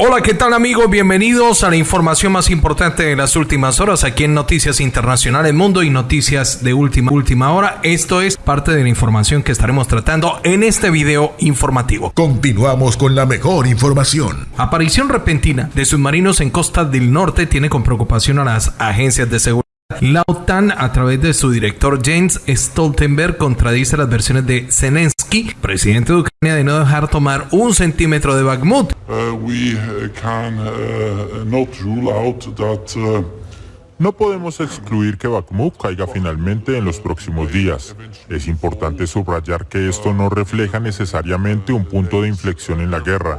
Hola, ¿qué tal amigos? Bienvenidos a la información más importante de las últimas horas aquí en Noticias Internacionales Mundo y Noticias de última, última hora. Esto es parte de la información que estaremos tratando en este video informativo. Continuamos con la mejor información. Aparición repentina de submarinos en costa del norte tiene con preocupación a las agencias de seguridad. La OTAN, a través de su director James Stoltenberg, contradice las versiones de Zelensky, presidente de Ucrania, de no dejar tomar un centímetro de Bakhmut. No podemos excluir que Bakhmut caiga finalmente en los próximos días. Es importante subrayar que esto no refleja necesariamente un punto de inflexión en la guerra.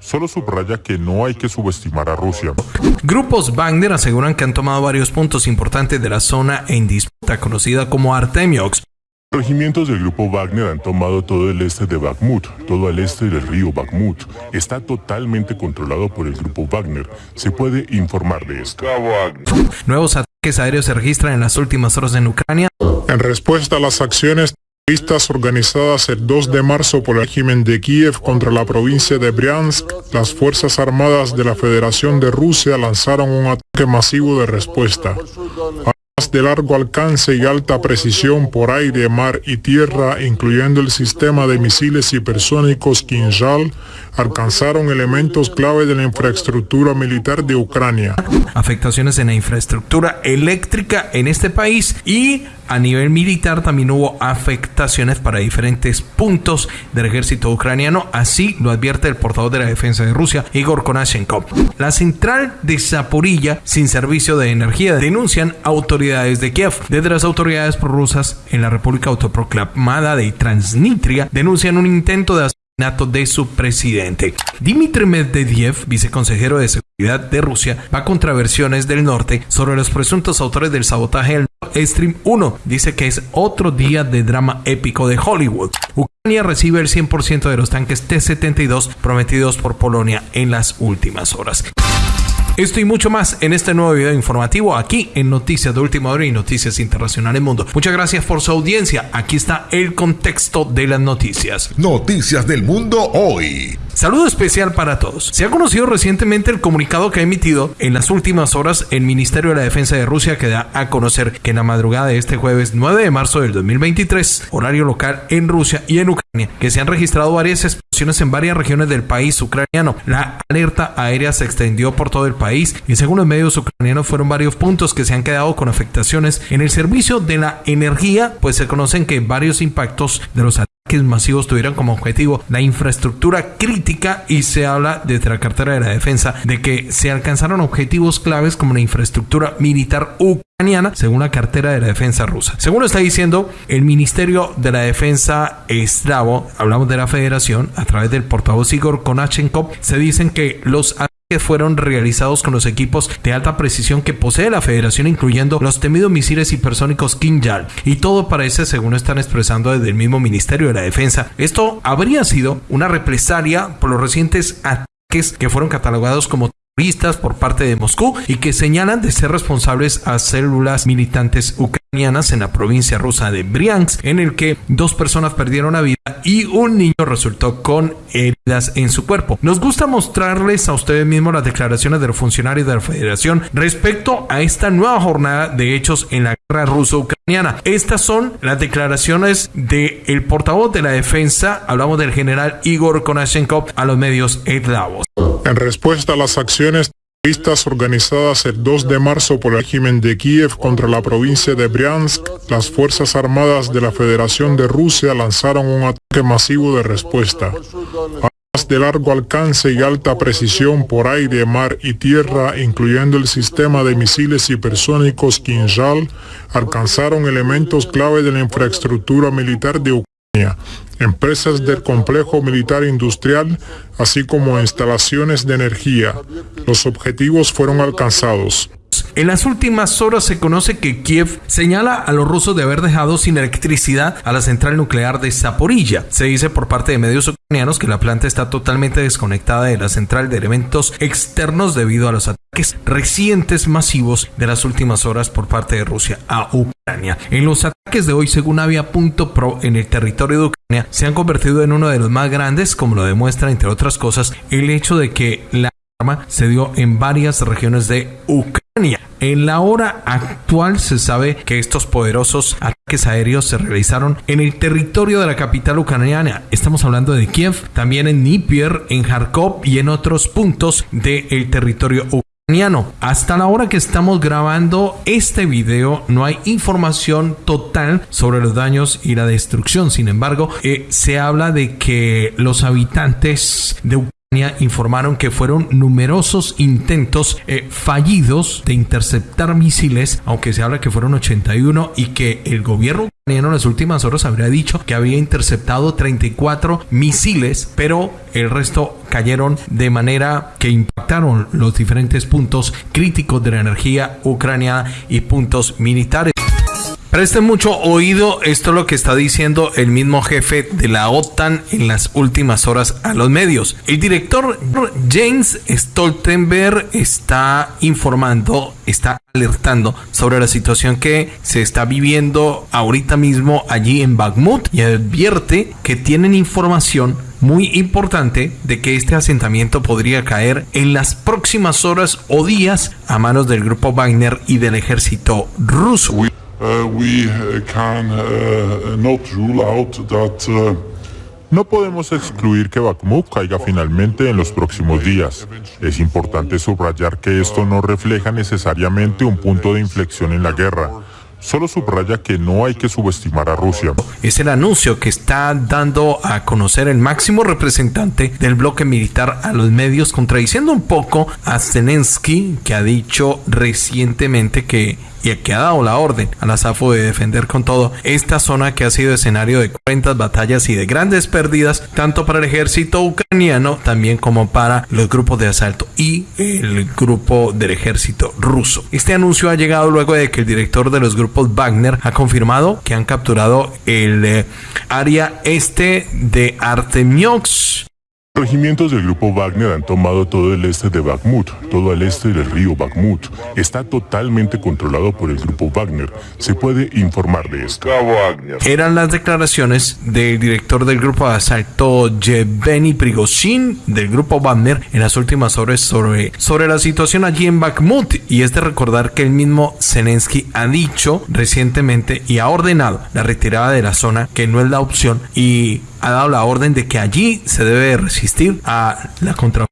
Solo subraya que no hay que subestimar a Rusia. Grupos Wagner aseguran que han tomado varios puntos importantes de la zona en disputa conocida como Artemiox. Regimientos del grupo Wagner han tomado todo el este de Bakhmut, todo el este del río Bakhmut. Está totalmente controlado por el grupo Wagner. Se puede informar de esto. Nuevos ataques aéreos se registran en las últimas horas en Ucrania. En respuesta a las acciones terroristas organizadas el 2 de marzo por el régimen de Kiev contra la provincia de Bryansk, las Fuerzas Armadas de la Federación de Rusia lanzaron un ataque masivo de respuesta. De largo alcance y alta precisión por aire, mar y tierra, incluyendo el sistema de misiles hipersónicos Kinjal, alcanzaron elementos clave de la infraestructura militar de Ucrania. Afectaciones en la infraestructura eléctrica en este país y a nivel militar también hubo afectaciones para diferentes puntos del ejército ucraniano, así lo advierte el portavoz de la defensa de Rusia, Igor Konashenkov. La central de Zaporilla sin servicio de energía denuncian autoridades de Kiev. Desde las autoridades prorrusas en la República Autoproclamada de Transnistria denuncian un intento de de su presidente. Dmitry Medvedev, viceconsejero de seguridad de Rusia, va contra versiones del norte sobre los presuntos autores del sabotaje del Stream 1. Dice que es otro día de drama épico de Hollywood. Ucrania recibe el 100% de los tanques T-72 prometidos por Polonia en las últimas horas. Esto y mucho más en este nuevo video informativo aquí en Noticias de Última Hora y Noticias Internacionales Mundo. Muchas gracias por su audiencia. Aquí está el contexto de las noticias. Noticias del Mundo hoy. Saludo especial para todos. Se ha conocido recientemente el comunicado que ha emitido en las últimas horas el Ministerio de la Defensa de Rusia que da a conocer que en la madrugada de este jueves 9 de marzo del 2023, horario local en Rusia y en Ucrania, que se han registrado varias explosiones en varias regiones del país ucraniano. La alerta aérea se extendió por todo el país y según los medios ucranianos fueron varios puntos que se han quedado con afectaciones en el servicio de la energía, pues se conocen que varios impactos de los masivos tuvieron como objetivo la infraestructura crítica y se habla desde la cartera de la defensa de que se alcanzaron objetivos claves como la infraestructura militar ucraniana según la cartera de la defensa rusa. Según lo está diciendo el Ministerio de la Defensa eslavo, hablamos de la federación, a través del portavoz Igor Konachenkov, se dicen que los que fueron realizados con los equipos de alta precisión que posee la federación, incluyendo los temidos misiles hipersónicos Kinjal. Y todo parece, según están expresando desde el mismo Ministerio de la Defensa, esto habría sido una represalia por los recientes ataques que fueron catalogados como terroristas por parte de Moscú y que señalan de ser responsables a células militantes ucranianas en la provincia rusa de Bryansk, en el que dos personas perdieron la vida y un niño resultó con heridas en su cuerpo. Nos gusta mostrarles a ustedes mismos las declaraciones de los funcionarios de la Federación respecto a esta nueva jornada de hechos en la guerra ruso-ucraniana. Estas son las declaraciones del el portavoz de la defensa, hablamos del general Igor Konashenkov, a los medios eslavos. En respuesta a las acciones Vistas organizadas el 2 de marzo por el régimen de Kiev contra la provincia de Bryansk, las Fuerzas Armadas de la Federación de Rusia lanzaron un ataque masivo de respuesta. Armas de largo alcance y alta precisión por aire, mar y tierra, incluyendo el sistema de misiles hipersónicos Kinjal, alcanzaron elementos clave de la infraestructura militar de Ucrania empresas del complejo militar industrial, así como instalaciones de energía. Los objetivos fueron alcanzados. En las últimas horas se conoce que Kiev señala a los rusos de haber dejado sin electricidad a la central nuclear de Zaporilla. Se dice por parte de medios ucranianos que la planta está totalmente desconectada de la central de elementos externos debido a los ataques recientes masivos de las últimas horas por parte de Rusia a Ucrania. En los ataques de hoy, según Avia.pro, en el territorio de Ucrania, se han convertido en uno de los más grandes, como lo demuestra, entre otras cosas, el hecho de que la arma se dio en varias regiones de Ucrania. En la hora actual se sabe que estos poderosos ataques aéreos se realizaron en el territorio de la capital ucraniana. Estamos hablando de Kiev, también en Dnipro, en Kharkov y en otros puntos del territorio ucraniano. Hasta la hora que estamos grabando este video no hay información total sobre los daños y la destrucción. Sin embargo, eh, se habla de que los habitantes de Ucrania informaron que fueron numerosos intentos eh, fallidos de interceptar misiles, aunque se habla que fueron 81 y que el gobierno en las últimas horas habría dicho que había interceptado 34 misiles, pero el resto cayeron de manera que impactaron los diferentes puntos críticos de la energía ucraniana y puntos militares. Presten mucho oído, esto es lo que está diciendo el mismo jefe de la OTAN en las últimas horas a los medios. El director James Stoltenberg está informando, está alertando sobre la situación que se está viviendo ahorita mismo allí en Bakhmut y advierte que tienen información muy importante de que este asentamiento podría caer en las próximas horas o días a manos del grupo Wagner y del ejército ruso. No podemos excluir que Bakhmut caiga finalmente en los próximos días. Es importante subrayar que esto no refleja necesariamente un punto de inflexión en la guerra. Solo subraya que no hay que subestimar a Rusia. Es el anuncio que está dando a conocer el máximo representante del bloque militar a los medios, contradiciendo un poco a Zelensky, que ha dicho recientemente que y que ha dado la orden a la SAFO de defender con todo esta zona que ha sido escenario de cuentas batallas y de grandes pérdidas, tanto para el ejército ucraniano también como para los grupos de asalto y el grupo del ejército ruso. Este anuncio ha llegado luego de que el director de los grupos Wagner ha confirmado que han capturado el eh, área este de Artemiox Regimientos del grupo Wagner han tomado todo el este de Bakhmut, todo el este del río Bakhmut. Está totalmente controlado por el grupo Wagner. Se puede informar de esto. Eran las declaraciones del director del grupo de asalto Yevgeny Prigozhin del grupo Wagner en las últimas horas sobre, sobre la situación allí en Bakhmut. Y es de recordar que el mismo Zelensky ha dicho recientemente y ha ordenado la retirada de la zona, que no es la opción, y ha dado la orden de que allí se debe resistir a la contraofensiva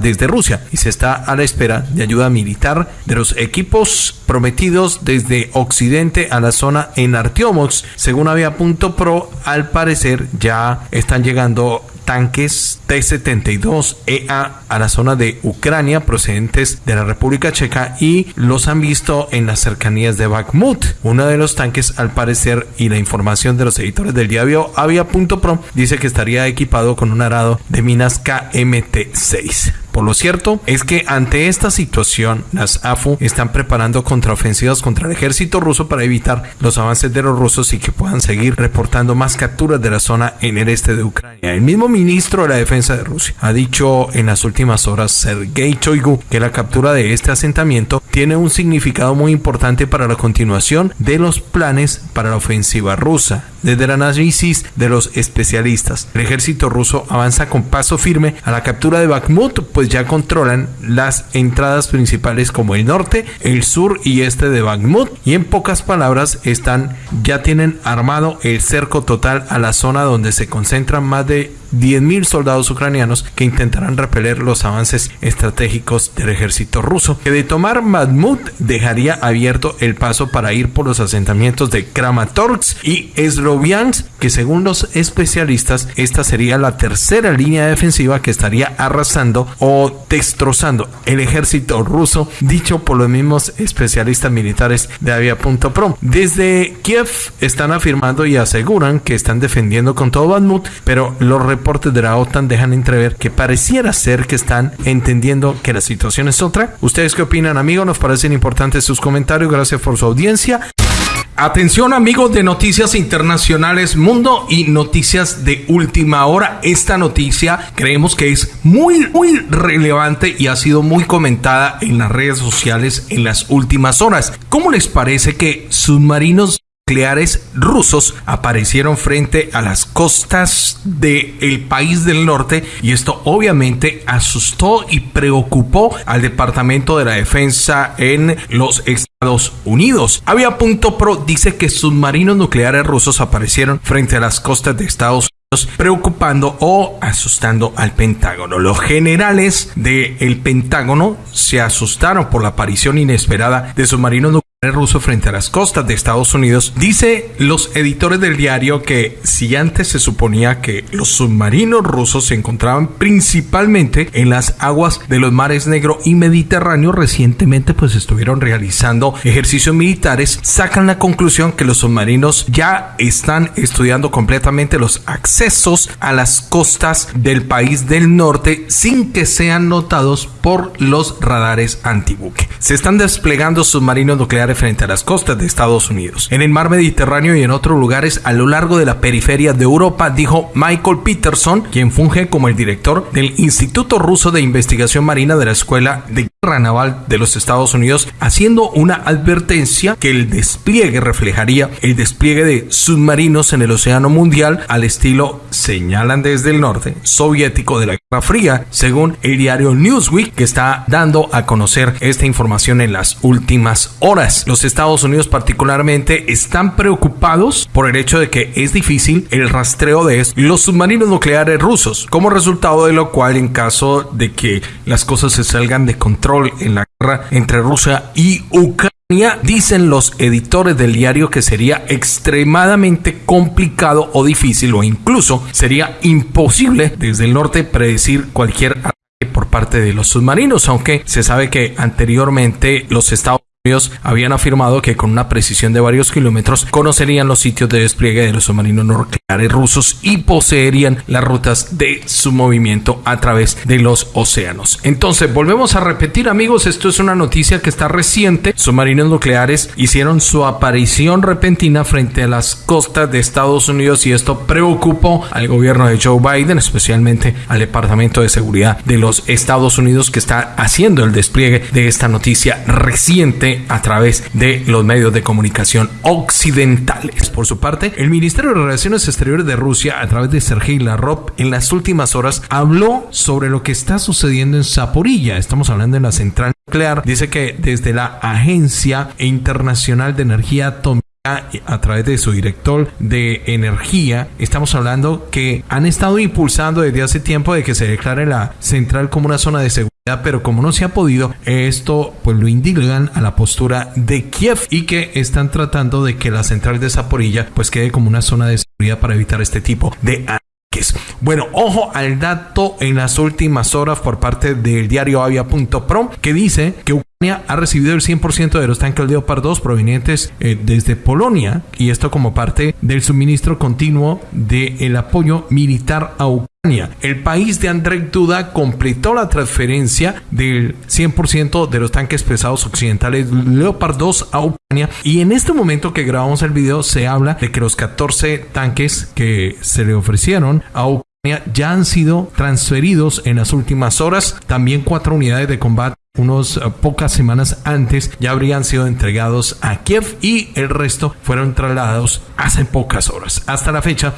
desde Rusia y se está a la espera de ayuda militar de los equipos prometidos desde Occidente a la zona en Artiomox. Según había punto pro, al parecer ya están llegando tanques T-72EA a la zona de Ucrania procedentes de la República Checa y los han visto en las cercanías de Bakhmut. Uno de los tanques, al parecer, y la información de los editores del diario Avia.pro dice que estaría equipado con un arado de minas KMT-6. Por lo cierto es que ante esta situación, las AFU están preparando contraofensivas contra el ejército ruso para evitar los avances de los rusos y que puedan seguir reportando más capturas de la zona en el este de Ucrania. El mismo ministro de la Defensa de Rusia ha dicho en las últimas horas, Sergei Choigu, que la captura de este asentamiento tiene un significado muy importante para la continuación de los planes para la ofensiva rusa. Desde el análisis de los especialistas, el ejército ruso avanza con paso firme a la captura de Bakhmut, pues ya controlan las entradas principales como el norte, el sur y este de Bakhmut. Y en pocas palabras están ya tienen armado el cerco total a la zona donde se concentran más de 10.000 soldados ucranianos que intentarán repeler los avances estratégicos del ejército ruso, que de tomar Bakhmut dejaría abierto el paso para ir por los asentamientos de Kramatorsk y Sloviansk, que según los especialistas esta sería la tercera línea defensiva que estaría arrasando o destrozando el ejército ruso, dicho por los mismos especialistas militares de Avia.pro. Desde Kiev están afirmando y aseguran que están defendiendo con todo Bakhmut, pero los reportes de la OTAN dejan entrever que pareciera ser que están entendiendo que la situación es otra. ¿Ustedes qué opinan, amigos? Nos parecen importantes sus comentarios. Gracias por su audiencia. Atención amigos de Noticias Internacionales Mundo y Noticias de Última Hora. Esta noticia creemos que es muy, muy relevante y ha sido muy comentada en las redes sociales en las últimas horas. ¿Cómo les parece que submarinos nucleares rusos aparecieron frente a las costas del país del norte y esto obviamente asustó y preocupó al Departamento de la Defensa en los Estados Unidos. Pro dice que submarinos nucleares rusos aparecieron frente a las costas de Estados Unidos preocupando o asustando al Pentágono. Los generales del Pentágono se asustaron por la aparición inesperada de submarinos nucleares ruso frente a las costas de Estados Unidos, dice los editores del diario que si antes se suponía que los submarinos rusos se encontraban principalmente en las aguas de los mares Negro y Mediterráneo, recientemente pues estuvieron realizando ejercicios militares, sacan la conclusión que los submarinos ya están estudiando completamente los accesos a las costas del país del norte sin que sean notados por los radares antibuque. Se están desplegando submarinos nucleares frente a las costas de Estados Unidos. En el mar Mediterráneo y en otros lugares a lo largo de la periferia de Europa, dijo Michael Peterson, quien funge como el director del Instituto Ruso de Investigación Marina de la Escuela de Guerra Naval de los Estados Unidos, haciendo una advertencia que el despliegue reflejaría el despliegue de submarinos en el Océano Mundial al estilo, señalan desde el norte, soviético de la Guerra Fría, según el diario Newsweek, que está dando a conocer esta información en las últimas horas. Los Estados Unidos particularmente están preocupados por el hecho de que es difícil el rastreo de los submarinos nucleares rusos, como resultado de lo cual en caso de que las cosas se salgan de control en la guerra entre Rusia y Ucrania, dicen los editores del diario que sería extremadamente complicado o difícil o incluso sería imposible desde el norte predecir cualquier ataque por parte de los submarinos, aunque se sabe que anteriormente los Estados habían afirmado que con una precisión de varios kilómetros conocerían los sitios de despliegue de los submarinos nucleares rusos y poseerían las rutas de su movimiento a través de los océanos. Entonces, volvemos a repetir amigos, esto es una noticia que está reciente. Submarinos nucleares hicieron su aparición repentina frente a las costas de Estados Unidos y esto preocupó al gobierno de Joe Biden, especialmente al Departamento de Seguridad de los Estados Unidos que está haciendo el despliegue de esta noticia reciente a través de los medios de comunicación occidentales. Por su parte, el Ministerio de Relaciones Exteriores de Rusia, a través de Sergei Lavrov, en las últimas horas habló sobre lo que está sucediendo en Zaporilla. Estamos hablando de la central nuclear. Dice que desde la Agencia Internacional de Energía Atómica a través de su director de energía, estamos hablando que han estado impulsando desde hace tiempo de que se declare la central como una zona de seguridad pero como no se ha podido, esto pues lo indigan a la postura de Kiev y que están tratando de que la central de Zaporilla pues quede como una zona de seguridad para evitar este tipo de ataques. Bueno, ojo al dato en las últimas horas por parte del diario avia.pro que dice que Ucrania ha recibido el 100% de los tanques Leopard 2 provenientes eh, desde Polonia y esto como parte del suministro continuo del apoyo militar a Ucrania el país de Andrzej Duda completó la transferencia del 100% de los tanques pesados occidentales Leopard 2 a Ucrania y en este momento que grabamos el video se habla de que los 14 tanques que se le ofrecieron a Ucrania ya han sido transferidos en las últimas horas. También cuatro unidades de combate unos eh, pocas semanas antes ya habrían sido entregados a Kiev y el resto fueron trasladados hace pocas horas. Hasta la fecha,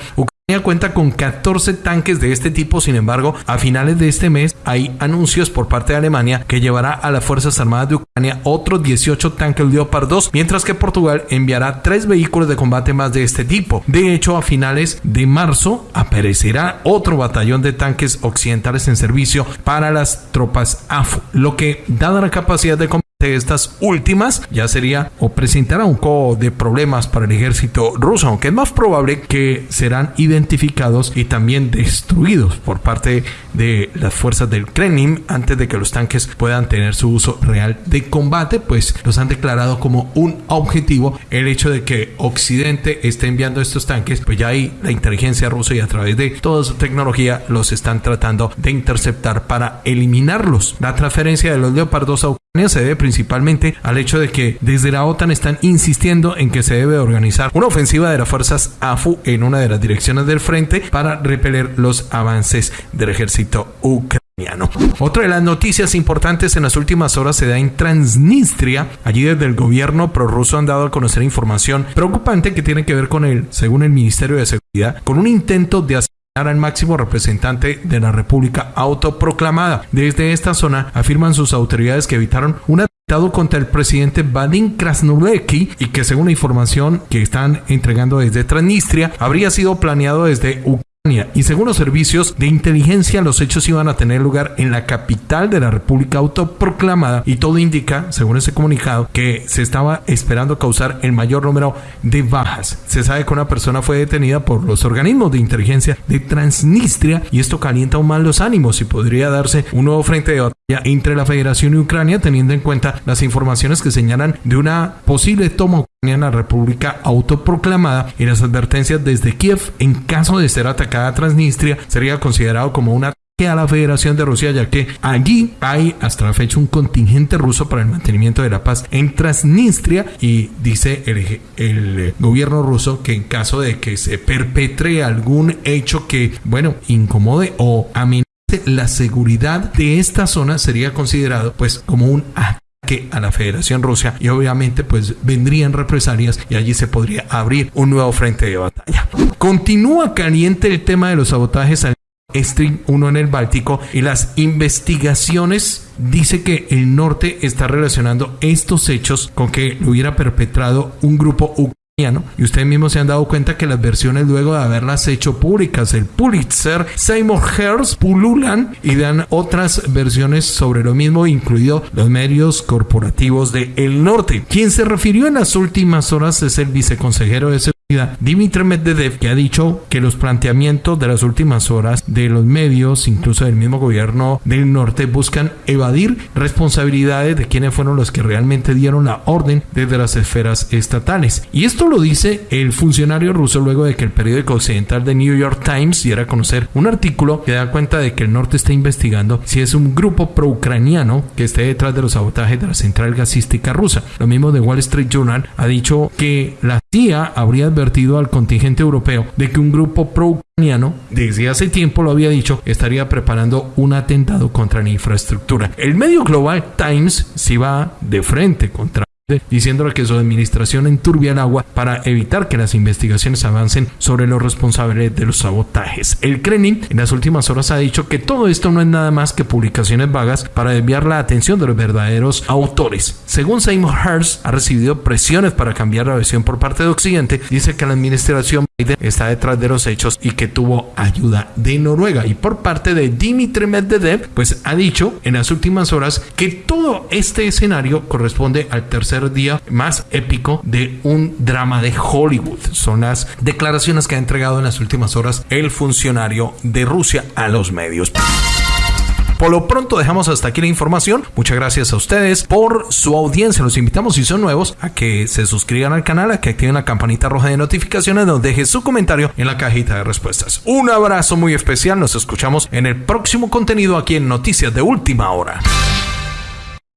cuenta con 14 tanques de este tipo, sin embargo, a finales de este mes hay anuncios por parte de Alemania que llevará a las Fuerzas Armadas de Ucrania otros 18 tanques Leopard 2, mientras que Portugal enviará tres vehículos de combate más de este tipo. De hecho, a finales de marzo aparecerá otro batallón de tanques occidentales en servicio para las tropas AFU, lo que, dada la capacidad de de estas últimas ya sería o presentará un poco de problemas para el ejército ruso, aunque es más probable que serán identificados y también destruidos por parte de las fuerzas del Kremlin antes de que los tanques puedan tener su uso real de combate, pues los han declarado como un objetivo el hecho de que Occidente esté enviando estos tanques, pues ya hay la inteligencia rusa y a través de toda su tecnología los están tratando de interceptar para eliminarlos. La transferencia de los Leopard 2 a se debe principalmente al hecho de que desde la OTAN están insistiendo en que se debe organizar una ofensiva de las fuerzas AFU en una de las direcciones del frente para repeler los avances del ejército ucraniano. otra de las noticias importantes en las últimas horas se da en Transnistria. Allí desde el gobierno prorruso han dado a conocer información preocupante que tiene que ver con el, según el Ministerio de Seguridad, con un intento de asesinar al máximo representante de la República autoproclamada. Desde esta zona afirman sus autoridades que evitaron un atentado contra el presidente Vadim Krasnodebski y que según la información que están entregando desde Transnistria habría sido planeado desde Ucrania y según los servicios de inteligencia, los hechos iban a tener lugar en la capital de la República autoproclamada y todo indica, según ese comunicado, que se estaba esperando causar el mayor número de bajas. Se sabe que una persona fue detenida por los organismos de inteligencia de Transnistria y esto calienta aún más los ánimos y podría darse un nuevo frente de entre la Federación y Ucrania teniendo en cuenta las informaciones que señalan de una posible toma la República autoproclamada y las advertencias desde Kiev en caso de ser atacada Transnistria sería considerado como un ataque a la Federación de Rusia ya que allí hay hasta la fecha un contingente ruso para el mantenimiento de la paz en Transnistria y dice el, el gobierno ruso que en caso de que se perpetre algún hecho que bueno incomode o amenace la seguridad de esta zona sería considerado pues como un ataque a la Federación Rusia y obviamente pues vendrían represalias y allí se podría abrir un nuevo frente de batalla. Continúa caliente el tema de los sabotajes al Stream 1 en el Báltico y las investigaciones dice que el norte está relacionando estos hechos con que lo hubiera perpetrado un grupo y ustedes mismos se han dado cuenta que las versiones luego de haberlas hecho públicas, el Pulitzer, Seymour Hersh, pululan y dan otras versiones sobre lo mismo, incluido los medios corporativos de El Norte. Quien se refirió en las últimas horas es el viceconsejero de seguridad, Dimitri Medvedev, que ha dicho que los planteamientos de las últimas horas de los medios, incluso del mismo gobierno del norte, buscan evadir responsabilidades de quienes fueron los que realmente dieron la orden desde las esferas estatales. Y esto lo dice el funcionario ruso luego de que el periódico occidental de New York Times diera a conocer un artículo que da cuenta de que el norte está investigando si es un grupo pro-ucraniano que esté detrás de los sabotajes de la central gasística rusa. Lo mismo de Wall Street Journal ha dicho que la CIA habría advertido al contingente europeo de que un grupo pro-ucraniano desde hace tiempo lo había dicho, estaría preparando un atentado contra la infraestructura. El medio Global Times se va de frente contra diciéndole que su administración enturbia el agua para evitar que las investigaciones avancen sobre los responsables de los sabotajes. El Kremlin en las últimas horas ha dicho que todo esto no es nada más que publicaciones vagas para desviar la atención de los verdaderos autores. Según Seymour Hersh, ha recibido presiones para cambiar la versión por parte de Occidente. Dice que la administración Biden está detrás de los hechos y que tuvo ayuda de Noruega. Y por parte de Dimitri Medvedev, pues ha dicho en las últimas horas que todo este escenario corresponde al día más épico de un drama de Hollywood. Son las declaraciones que ha entregado en las últimas horas el funcionario de Rusia a los medios. Por lo pronto dejamos hasta aquí la información. Muchas gracias a ustedes por su audiencia. Los invitamos si son nuevos a que se suscriban al canal, a que activen la campanita roja de notificaciones, nos deje su comentario en la cajita de respuestas. Un abrazo muy especial. Nos escuchamos en el próximo contenido aquí en Noticias de Última Hora.